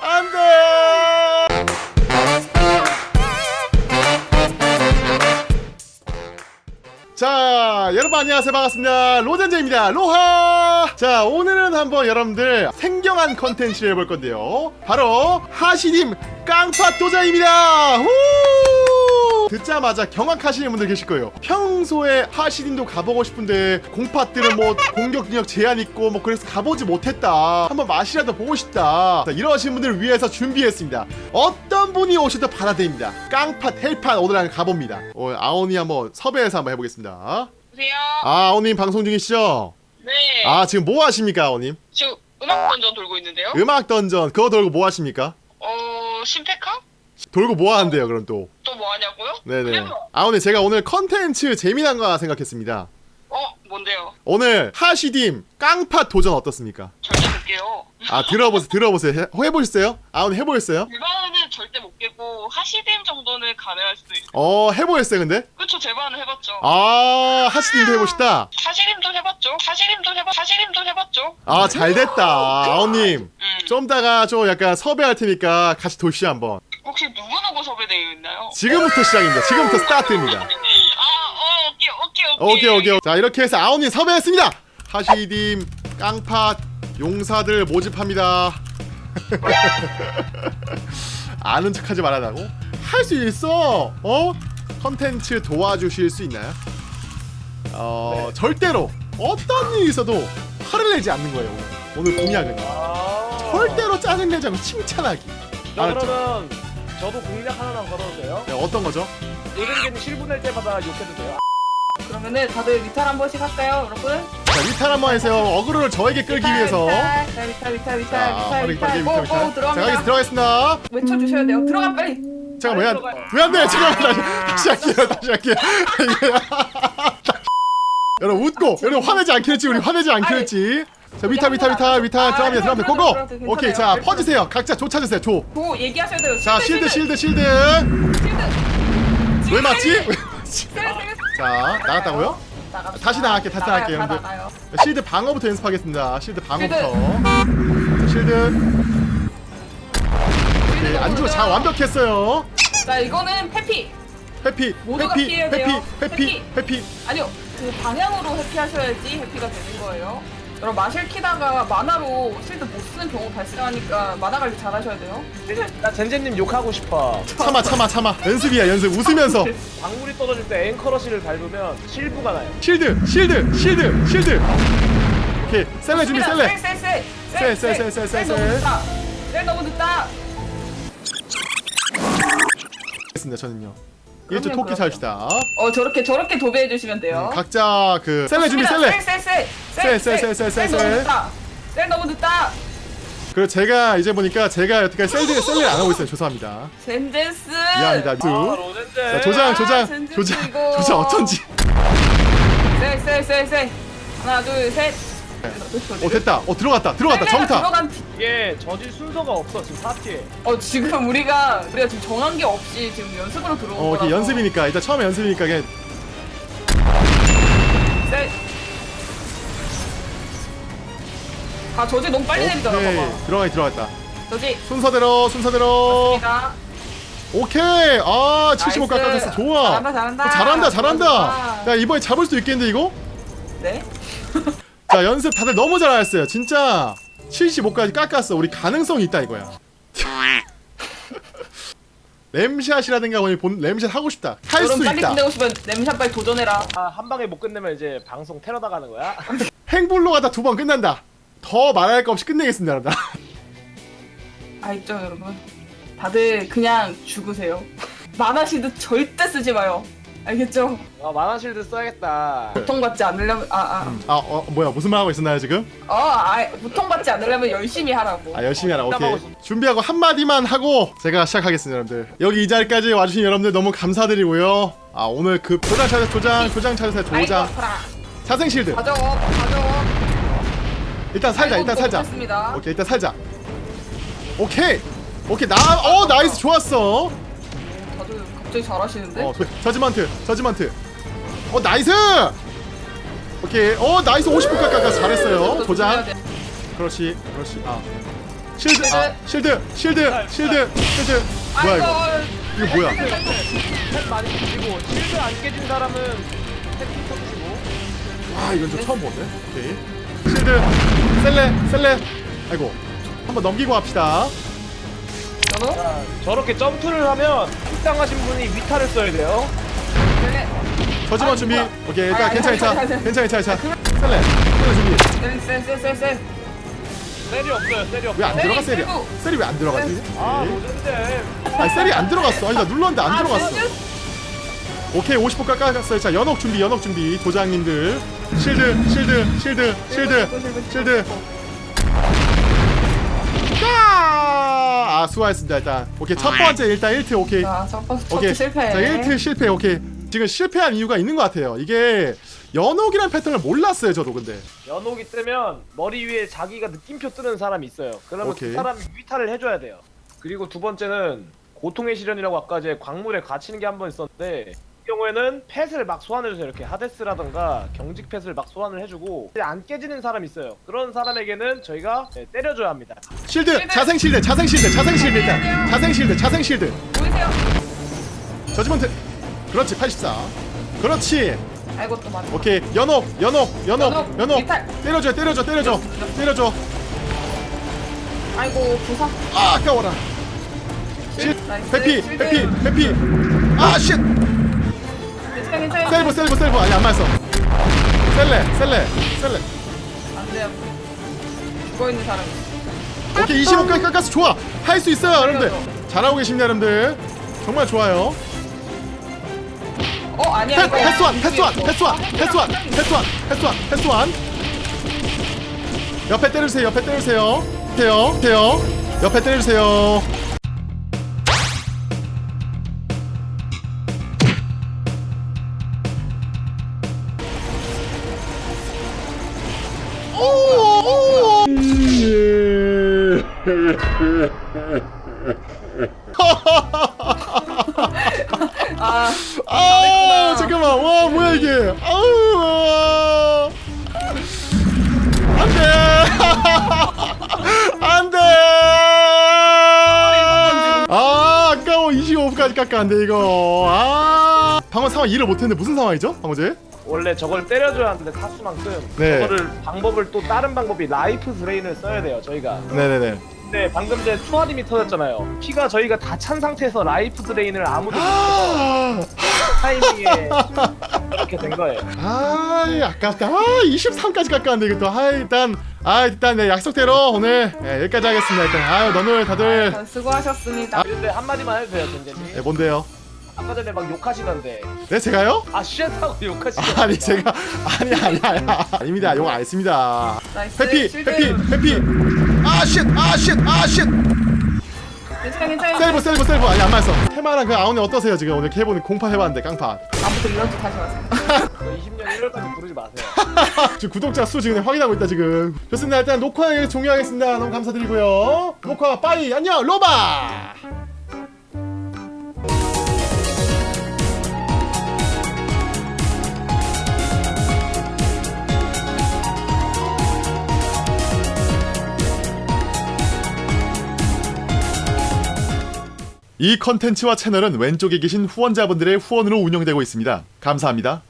안돼! 자 여러분 안녕하세요. 반갑습니다. 로젠제입니다. 로하! 자 오늘은 한번 여러분들 생경한 컨텐츠를 해볼 건데요. 바로 하시님 깡팟 도전입니다. 후! 듣자마자 경악하시는 분들 계실 거예요 평소에 하시님도 가보고 싶은데 공팟들은 뭐 공격 능력 제한 있고 뭐 그래서 가보지 못했다 한번 맛이라도 보고 싶다 자, 이러신 분들을 위해서 준비했습니다 어떤 분이 오셔도 받아들입니다 깡팟 헬팟 오늘 한번 가봅니다 오늘 아오니 한번 섭외해서 한번 해보겠습니다 여보세요? 아 아오님 방송 중이시죠? 네. 아 지금 뭐 하십니까 아오님? 지금 음악 던전 돌고 있는데요? 음악 던전 그거 돌고 뭐 하십니까? 어, 심페카? 돌고 뭐 하는데요 그럼 또 하냐고요? 네네 그냥 아오님 제가 오늘 컨텐츠 재미난 거 생각했습니다 어, 뭔데요? 오늘 하시딤 깡팟 도전 어떻습니까? 절대 못 깨요. 아 들어보세요 들어보세요 해, 해보셨어요? 아오님 해보셨어요? 제반은 절대 못 깨고 하시댐 정도는 가능할 수도 있어요. 어 해보셨어요 근데? 그쵸, 제반은 해봤죠. 아 하시딤도 해보시다 하시림도 해봤죠. 하시림도 해봤, 하시림도 해봤죠. 아 잘됐다 아오님 음. 좀 이따가 좀 약간 섭외할 테니까 같이 도시 한번 혹시 누구누구 섭외되어 있나요? 지금부터 시작입니다. 지금부터 스타트입니다. 아, 어, 오케이, 오케이, 오케이. 오케이 오케이. 자 이렇게 해서 아오님 섭외했습니다. 하시딤 깡팟 용사들 모집합니다. 아는 척하지 말아라고? 할 수 있어. 어? 컨텐츠 도와주실 수 있나요? 어 절대로 어떤 일이 있어도 화를 내지 않는 거예요. 오늘 공약은 아. 절대로 짜증내지 않고 칭찬하기. 저 알았죠? 저도 공략 하나만 걸어도 돼요? 네, 어떤 거죠 요즘에는 실분할 때마다 욕해도 돼요? 그러면은 다들 리탈 한 번씩 할까요, 여러분? 자 리탈 한번 해주세요 어그로를 저에게 끌기 리탈, 위해서 리탈, 리탈, 리탈, 리탈, 자 리탈, 빠르게 리탈, 빠르게 고, 리탈 고, 리탈 자 들어갑니다. 가겠- 들어가겠습니다 외쳐주셔야 돼요. 들어가 빨리. 잠깐 왜 안 왜안 돼? 잠깐만 다시, 다시 할게요. 다시 할게요. 여러분 웃고 여러분 화내지 않게 했지 우리 화내지 아니. 했지. 자 위타 위타 위타 위타 들어갑니다 들어가, 고고. 오케이 자 괜찮아요. 퍼주세요. 각자 조 찾으세요 조. 고 얘기하셔야 돼요. 자 실드 실드 실드. 왜 맞지? 자 나갔다고요? 다시 나갈게, 다시 나갈게요, 다 여러분들. 나가요. 실드 방어부터 연습하겠습니다. 실드 방어부터. 실드. 오케이 안 죽어 자 완벽했어요. 자 이거는 회피. 해피 돼요. 해피 해피. 해피. 아니요, 그 방향으로 회피하셔야지 회피가 되는 거예요. 여러분 마실 키다가 만화로 실드 못 쓰는 경우 발생하니까 만화 관리 잘 하셔야 돼요. 나 젠젠님 욕하고 싶어. 참아 참아 참아. 연습이야 연습. 웃으면서. 방울이 떨어질 때 앵커러시를 밟으면 실부가 나요. 실드 실드 실드 실드. 오케이 셀레 준비 셀레. 셀, 셀, 셀, 셀, 셀, 셀, 셀, 셀, 셀 너무 셀. 늦다. 셀 너무 늦다. 했습니다 저는요 그럼요, 토끼 그럼요. 삽시다 어 저렇게 저렇게 도배해 주시면 돼요. 각자 그 셀레 준비 셀레 셀셀셀 셀, 셀, 셀, 셀, 셀, 너무 셀. 늦다. 셀 너무 늦다. 그리고 제가 이제 보니까 제가 여태까지 셀드 셀레를 안 하고 있어요 죄송합니다 젠젠스. 미안합니다 아 자, 조장 조장 젠젠스 조장 이거. 조장 어쩐지 셀셀셀셀. 하나 둘 셋. 어 됐다 어 들어갔다 들어갔다 정타 들어간 뒤- 이게 저질 순서가 없어 지금 파티에 어 지금 우리가 우리가 지금 정한 게 없이 지금 연습으로 들어온 어 거라서. 이게 연습이니까 일단 처음에 연습이니까 그냥 셀. 아 저지 너무 빨리 내리더라 오케이 봐봐. 들어가기 들어갔다 저지. 순서대로 순서대로 맞습니다. 오케이 아 75 nice. 깎았어 좋아 잘한다 잘한다. 어, 잘한다 잘한다 좋아. 야 이번에 잡을 수도 있겠는데 이거? 네. 자 연습 다들 너무 잘하셨어요 진짜 75까지 깎았어 우리 가능성이 있다 이거야 램샷이라든가 오늘 본 램샷 하고 싶다 할수 여러분 빨리 있다 끝내고 싶으면 램샷 빨리 도전해라. 아, 한 방에 못 끝내면 이제 방송 테러 나가는 거야? 행불로 가다 두 번 끝난다 더 말할 거 없이 끝내겠습니다 여러분 알죠 여러분? 다들 그냥 죽으세요. 만화시드 절대 쓰지 마요. 알겠죠? 아 만화실드 써야겠다 고통받지 않으려면 아아 아 어, 뭐야 무슨 말 하고 있었나요 지금? 어, 아, 고통받지 않으려면 열심히 하라고. 아 열심히 하라 오케이 하고 있어. 준비하고 한마디만 하고 제가 시작하겠습니다 여러분들 여기 이 자리까지 와주신 여러분들 너무 감사드리고요 아 오늘 그 조장 찾으세요 조장 조장 찾으세요 아이고 조장 아파라. 자생 실드 가져, 가져. 일단 살자 일단 살자. 오케이 일단 살자 오케이 오케이 나어 nice 좋았어 갑자기 잘하시는데? 어 judgment judgment. 어 nice! 오케이. 어 nice. 50분 깎아 잘했어요. 더 도장. 그렇지 그렇지. 아. shield 아 shield. shield shield shield 뭐야 이거? 이거 뭐야? 탭 많이 주시고 shield 안 깨진 사람은 탭 쳐주시고. 아 이건 좀 처음 보네 오케이. 실드. 셀레 셀레. 아이고. 한번 넘기고 합시다 연호? 자, 저렇게 점프를 하면 식당하신 분이 위타를 써야 돼요. 네. 저지만 아, 준비. 오케이 일단 아니, 괜찮아 아니, 괜찮아 아니, 아니. 괜찮아 괜찮아 괜찮아 셀레 셀레 준비 셀셀셀셀 셀이 없어요. 셀이 없어. 왜안 셀이 들어가 셀이 들고. 셀이 왜 안 들어가지 아, 오케이. 노잼데. 아니 셀이 안 들어갔어 아니 나 눌렀는데 안 아, 들어갔어 오케이 50분 깎았어요 자 연옥 준비 연옥 준비 도장님들 실드 실드 실드 실드 실드 아 수고하셨습니다 일단 오케이 첫 번째 일단 1트 오케이 자, 첫 번째 오케이 실패. 자 1트 실패 오케이 지금 실패한 이유가 있는 것 같아요 이게 연옥이란 패턴을 몰랐어요 저도 근데 연옥이 뜨면 머리 위에 자기가 느낌표 뜨는 사람이 있어요. 그러면 오케이. 그 사람이 위타를 해줘야 돼요. 그리고 두 번째는 고통의 시련이라고 아까 이제 광물에 갇히는 게 한 번 있었는데 이 경우에는 펫을 막 소환해줘요. 이렇게 하데스라던가 경직 펫을 막 소환을 해주고 안 깨지는 사람이 있어요. 그런 사람에게는 저희가 네, 때려줘야 합니다. 실드! 실드. 자생 실드! 자생 실드! 자생 실드! 일단 자생 실드! 자생 실드! 보이세요? 저지먼트! 그렇지 84 그렇지. 아이고 또 맞아. 오케이. 연옥! 연옥! 연옥! 연옥, 이탈. 때려줘 때려줘 때려줘! 때려줘! 아이고 부상. 아 아까워라. 실 나이스. 회피! 실드. 회피! 회피! 아쉣 괜찮아 괜찮아. 셀브 셀브 셀브 아니 안 맞았어 셀레 셀레 셀레 안 돼요. 죽어 있는 사람이. 오케이 25까지 깎아서 좋아 할 수 있어요 여러분들 잘하고 계십니다 여러분들 정말 좋아요 어 아니야. 패스완 패스완. 패스완 아, 패스완 패스완 패스완 패스완 옆에 때려주세요 옆에 때려주세요 돼요 돼요 옆에 때려주세요 아 아 잠깐만. 와 뭐야 이게? 아우. 안돼. 안돼. 아 아까워. 25분까지 깎았는데 이거. 아 방금 상황 이해를 못했는데 무슨 상황이죠 방어제? 원래 저걸 때려줘야 하는데 타수만큼 네. 저거를 방법을 또 다른 방법이 life drain을 써야 돼요 저희가. 네네네. 근데 방금 전에 초아림이 터졌잖아요. 피가 저희가 다 찬 상태에서 life drain을 아무도 못해서 아, 타이밍에 이렇게 된 거예요. 아 아깝다. 아 23까지 깎았는데 이거 또아 일단 아 일단 네, 약속대로 오늘 네, 여기까지 하겠습니다 일단. 아유 너무 다들. 아, 수고하셨습니다. 근데 한마디만 해도 돼요 젠제님. 네, 뭔데요 아까 전에 막 욕하시던데. 네 제가요? 아 shit하고 욕하시던데. 아니 제가 아니 아니 아니 아닙니다. 욕 안 했습니다. nice. 회피 shield. 회피 회피. 아쉣아쉣아쉣 괜찮아 괜찮아. 셀브 셀브 셀브. 아니 안 맞았어. 테마랑 그 아우네 어떠세요 지금? 오늘 케이블 공판 해봤는데 깡판 아무도 이런 짓 하지 마세요. 20년 1월까지 부르지 마세요. 지금 구독자 수 지금 확인하고 있다 지금. 좋습니다. 일단 녹화 종료하겠습니다. 너무 감사드리고요. 녹화 빠이. 안녕 로바 이 컨텐츠와 채널은 왼쪽에 계신 후원자분들의 후원으로 운영되고 있습니다. 감사합니다.